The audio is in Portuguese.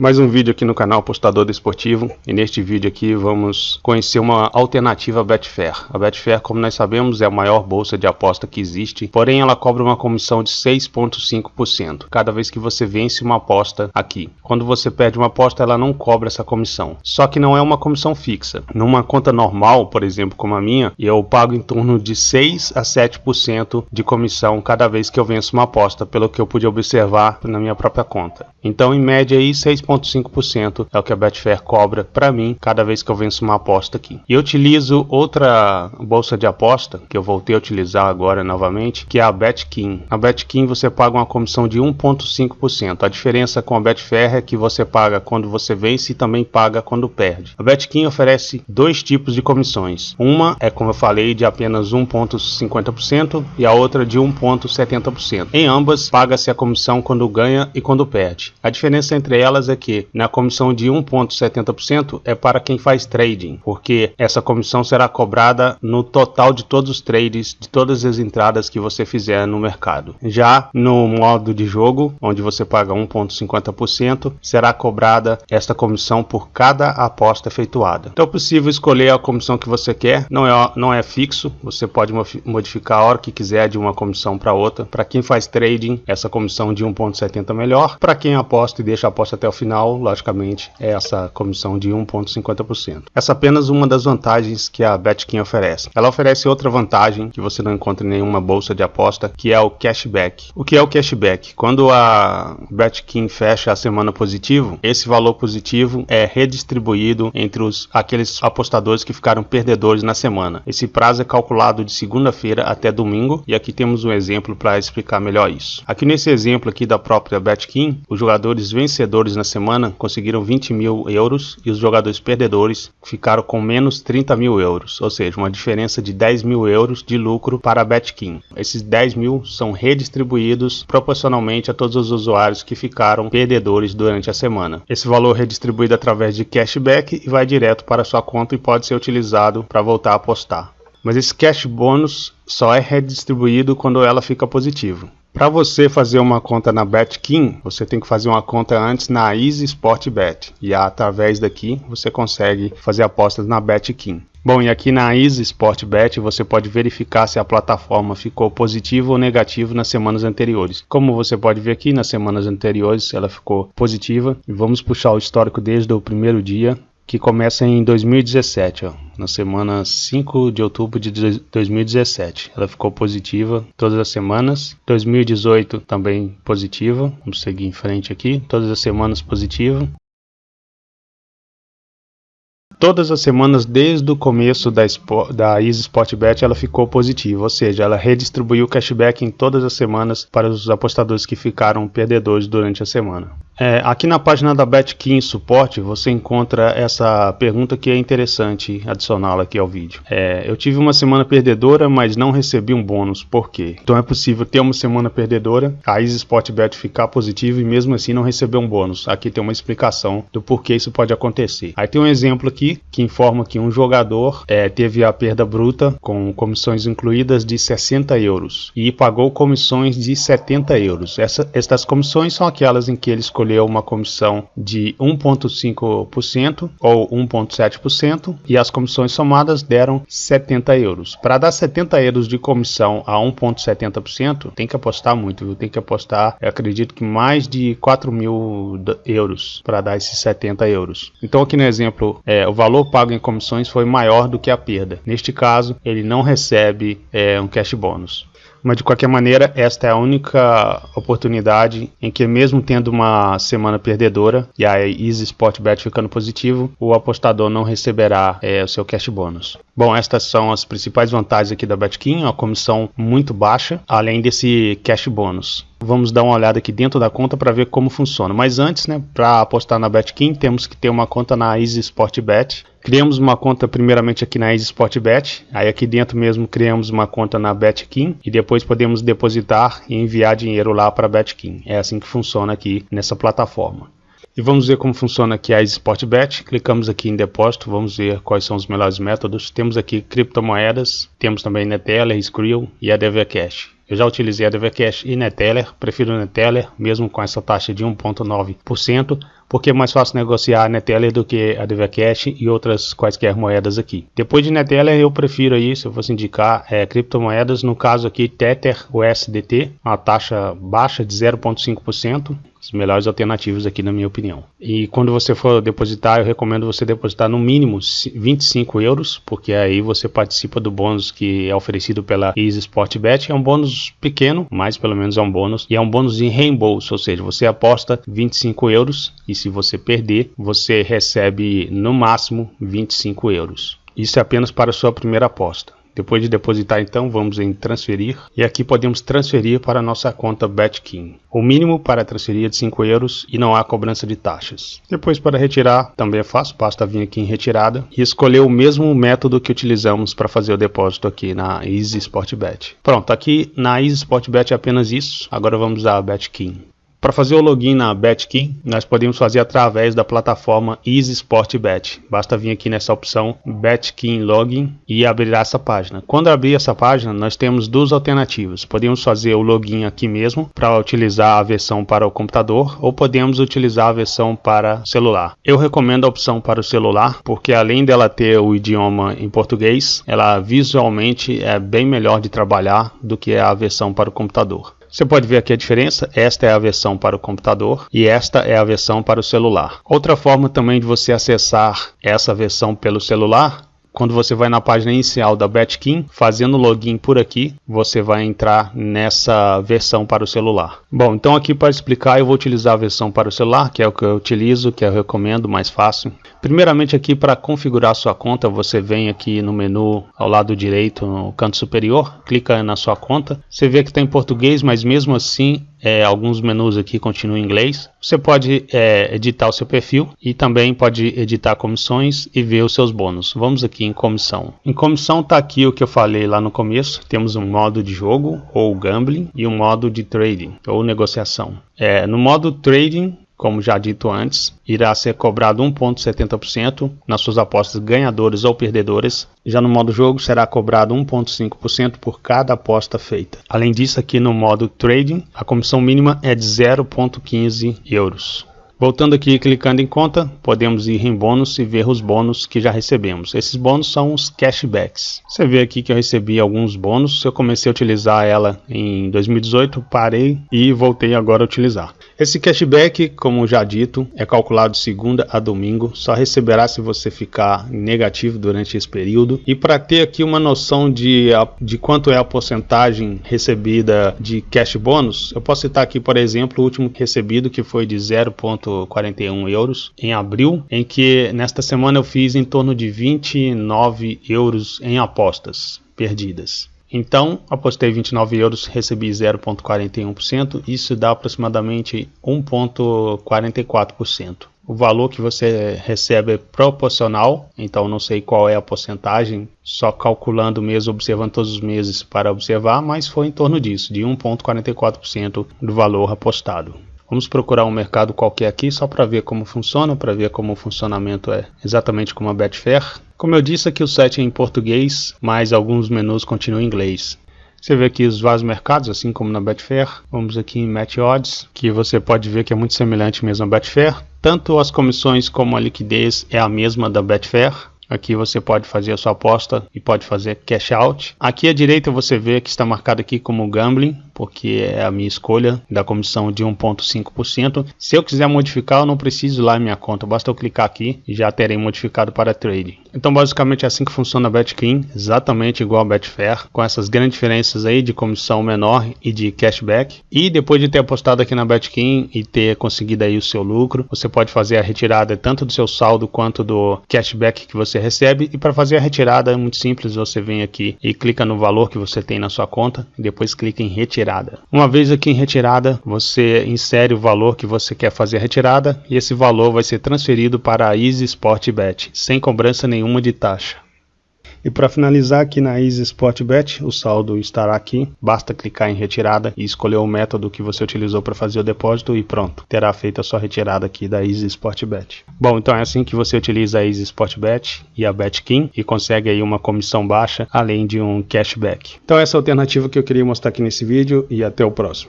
Mais um vídeo aqui no canal Apostador Desportivo e neste vídeo aqui vamos conhecer uma alternativa à Betfair. A Betfair, como nós sabemos, é a maior bolsa de aposta que existe, porém ela cobra uma comissão de 6,5% cada vez que você vence uma aposta aqui. Quando você perde uma aposta, ela não cobra essa comissão. Só que não é uma comissão fixa. Numa conta normal, por exemplo, como a minha, eu pago em torno de 6 a 7% de comissão cada vez que eu venço uma aposta, pelo que eu pude observar na minha própria conta. Então, em média aí 6 1,5% é o que a Betfair cobra para mim cada vez que eu venço uma aposta aqui. E eu utilizo outra bolsa de aposta que eu voltei a utilizar agora novamente, que é a Betkin. A Betkin você paga uma comissão de 1,5%. A diferença com a Betfair é que você paga quando você vence e também paga quando perde. A Betkin oferece dois tipos de comissões. Uma é, como eu falei, de apenas 1,50% e a outra de 1,70%. Em ambas, paga-se a comissão quando ganha e quando perde. A diferença entre elas é que na comissão de 1,70% é para quem faz trading, porque essa comissão será cobrada no total de todos os trades, de todas as entradas que você fizer no mercado. Já no modo de jogo, onde você paga 1,50%, será cobrada esta comissão por cada aposta efetuada. Então é possível escolher a comissão que você quer, não é, não é fixo, você pode modificar a hora que quiser de uma comissão para outra. Para quem faz trading, essa comissão de 1,70 é melhor. Para quem aposta e deixa a aposta até o final, logicamente, é essa comissão de 1,50%. Essa é apenas uma das vantagens que a Betkin oferece. Ela oferece outra vantagem que você não encontra em nenhuma bolsa de aposta, que é o cashback. O que é o cashback? Quando a Betkin fecha a semana positivo, esse valor positivo é redistribuído entre os, aqueles apostadores que ficaram perdedores na semana. Esse prazo é calculado de segunda-feira até domingo e aqui temos um exemplo para explicar melhor isso. Aqui nesse exemplo aqui da própria Betkin, os jogadores vencedores na semana conseguiram 20 mil euros e os jogadores perdedores ficaram com menos 30 mil euros, ou seja, uma diferença de 10 mil euros de lucro para a Betkin. Esses 10 mil são redistribuídos proporcionalmente a todos os usuários que ficaram perdedores durante a semana. Esse valor é redistribuído através de cashback e vai direto para sua conta e pode ser utilizado para voltar a apostar. Mas esse cash bônus só é redistribuído quando ela fica positiva. Para você fazer uma conta na BetKing, você tem que fazer uma conta antes na Easy Sport Bet. E através daqui você consegue fazer apostas na BetKing. Bom, e aqui na Easy Sport Bet você pode verificar se a plataforma ficou positiva ou negativa nas semanas anteriores. Como você pode ver aqui, nas semanas anteriores ela ficou positiva. E vamos puxar o histórico desde o primeiro dia que começa em 2017, ó, na semana 5 de outubro de 2017. Ela ficou positiva todas as semanas. 2018 também positiva. Vamos seguir em frente aqui. Todas as semanas positiva todas as semanas desde o começo da, da Easy ela ficou positiva, ou seja, ela redistribuiu o cashback em todas as semanas para os apostadores que ficaram perdedores durante a semana. É, aqui na página da BetKing Suporte você encontra essa pergunta que é interessante adicioná-la aqui ao vídeo. É, eu tive uma semana perdedora, mas não recebi um bônus. Por quê? Então é possível ter uma semana perdedora, a Easy Sportbet ficar positiva e mesmo assim não receber um bônus. Aqui tem uma explicação do porquê isso pode acontecer. Aí tem um exemplo aqui que informa que um jogador é, teve a perda bruta com comissões incluídas de 60 euros e pagou comissões de 70 euros. Essa, estas comissões são aquelas em que ele escolheu escolheu uma comissão de 1,5% ou 1,7% e as comissões somadas deram 70 euros. Para dar 70 euros de comissão a 1,70%, tem que apostar muito, viu? tem que apostar, acredito que mais de 4 mil euros para dar esses 70 euros. Então, aqui no exemplo, é, o valor pago em comissões foi maior do que a perda. Neste caso, ele não recebe é, um cash bônus. Mas de qualquer maneira, esta é a única oportunidade em que, mesmo tendo uma semana perdedora e a Easy Sport Bet ficando positivo, o apostador não receberá é, o seu cash bônus. Bom, estas são as principais vantagens aqui da Betkin, uma comissão muito baixa, além desse cash bônus. Vamos dar uma olhada aqui dentro da conta para ver como funciona. Mas antes, né, para apostar na Betkin, temos que ter uma conta na Easy Sport Bet. Criamos uma conta primeiramente aqui na Easy Sport Bet, aí aqui dentro mesmo criamos uma conta na Betkin e depois podemos depositar e enviar dinheiro lá para a Betkin. É assim que funciona aqui nessa plataforma. E vamos ver como funciona aqui a Sportbet. Clicamos aqui em depósito, vamos ver quais são os melhores métodos. Temos aqui criptomoedas, temos também Neteller, Skrill e a DVCash. Eu já utilizei a DVCash e Neteller, prefiro Neteller, mesmo com essa taxa de 1,9%, porque é mais fácil negociar a Neteller do que a DVCash e outras quaisquer moedas aqui. Depois de Neteller eu prefiro aí, se eu fosse indicar, é, criptomoedas, no caso aqui Tether USDT, uma taxa baixa de 0,5%, as melhores alternativas aqui na minha opinião. E quando você for depositar, eu recomendo você depositar no mínimo 25 euros, porque aí você participa do bônus que é oferecido pela Easy Sport Bet. É um bônus pequeno, mas pelo menos é um bônus. E é um bônus em reembolso, ou seja, você aposta 25 euros e se você perder, você recebe no máximo 25 euros. Isso é apenas para a sua primeira aposta. Depois de depositar então, vamos em transferir e aqui podemos transferir para a nossa conta Betkin. O mínimo para transferir é de 5 euros e não há cobrança de taxas. Depois para retirar também é fácil, basta vir aqui em retirada e escolher o mesmo método que utilizamos para fazer o depósito aqui na Easy Sportbet. Pronto, aqui na Easy Sportbet é apenas isso, agora vamos a Betkin. Para fazer o login na Betkin, nós podemos fazer através da plataforma Easy Sport Bet. Basta vir aqui nessa opção Betkin Login e abrir essa página. Quando abrir essa página, nós temos duas alternativas. Podemos fazer o login aqui mesmo para utilizar a versão para o computador ou podemos utilizar a versão para celular. Eu recomendo a opção para o celular porque além dela ter o idioma em português, ela visualmente é bem melhor de trabalhar do que a versão para o computador. Você pode ver aqui a diferença, esta é a versão para o computador e esta é a versão para o celular. Outra forma também de você acessar essa versão pelo celular quando você vai na página inicial da Betkin, fazendo login por aqui, você vai entrar nessa versão para o celular. Bom, então aqui para explicar eu vou utilizar a versão para o celular, que é o que eu utilizo, que eu recomendo, mais fácil. Primeiramente aqui para configurar sua conta, você vem aqui no menu ao lado direito, no canto superior, clica na sua conta. Você vê que está em português, mas mesmo assim é, alguns menus aqui continuam em inglês. Você pode é, editar o seu perfil e também pode editar comissões e ver os seus bônus. Vamos aqui em comissão. Em comissão está aqui o que eu falei lá no começo. Temos um modo de jogo ou gambling e um modo de trading ou negociação. É, no modo trading como já dito antes, irá ser cobrado 1,70% nas suas apostas ganhadoras ou perdedoras. Já no modo jogo será cobrado 1,5% por cada aposta feita. Além disso, aqui no modo trading, a comissão mínima é de 0,15 euros. Voltando aqui clicando em conta, podemos ir em bônus e ver os bônus que já recebemos. Esses bônus são os cashbacks. Você vê aqui que eu recebi alguns bônus. Eu comecei a utilizar ela em 2018, parei e voltei agora a utilizar. Esse cashback, como já dito, é calculado de segunda a domingo, só receberá se você ficar negativo durante esse período. E para ter aqui uma noção de, de quanto é a porcentagem recebida de cash bônus, eu posso citar aqui, por exemplo, o último recebido que foi de 0,41 euros em abril, em que nesta semana eu fiz em torno de 29 euros em apostas perdidas. Então, apostei 29 euros, recebi 0,41%, isso dá aproximadamente 1,44%. O valor que você recebe é proporcional, então não sei qual é a porcentagem, só calculando mesmo, observando todos os meses para observar, mas foi em torno disso, de 1,44% do valor apostado. Vamos procurar um mercado qualquer aqui só para ver como funciona, para ver como o funcionamento é exatamente como a Betfair. Como eu disse aqui o site é em português, mas alguns menus continuam em inglês. Você vê aqui os vários mercados, assim como na Betfair. Vamos aqui em Match Odds, que você pode ver que é muito semelhante mesmo à Betfair. Tanto as comissões como a liquidez é a mesma da Betfair. Aqui você pode fazer a sua aposta e pode fazer cash out. Aqui à direita você vê que está marcado aqui como gambling porque é a minha escolha da comissão de 1,5%. Se eu quiser modificar, eu não preciso lá em minha conta, basta eu clicar aqui e já terei modificado para trade. Então, basicamente é assim que funciona a Betclean, exatamente igual a Betfair, com essas grandes diferenças aí de comissão menor e de cashback. E depois de ter apostado aqui na Betclean e ter conseguido aí o seu lucro, você pode fazer a retirada tanto do seu saldo quanto do cashback que você recebe. E para fazer a retirada é muito simples, você vem aqui e clica no valor que você tem na sua conta depois clica em retirar retirada. Uma vez aqui em retirada, você insere o valor que você quer fazer a retirada e esse valor vai ser transferido para a Easy Sport Bet, sem cobrança nenhuma de taxa. E para finalizar aqui na Easy Sport Bet, o saldo estará aqui. Basta clicar em retirada e escolher o método que você utilizou para fazer o depósito e pronto, terá feito a sua retirada aqui da Easy Sport Bet. Bom, então é assim que você utiliza a Easy Sport Bet e a Betkin e consegue aí uma comissão baixa, além de um cashback. Então essa é a alternativa que eu queria mostrar aqui nesse vídeo e até o próximo.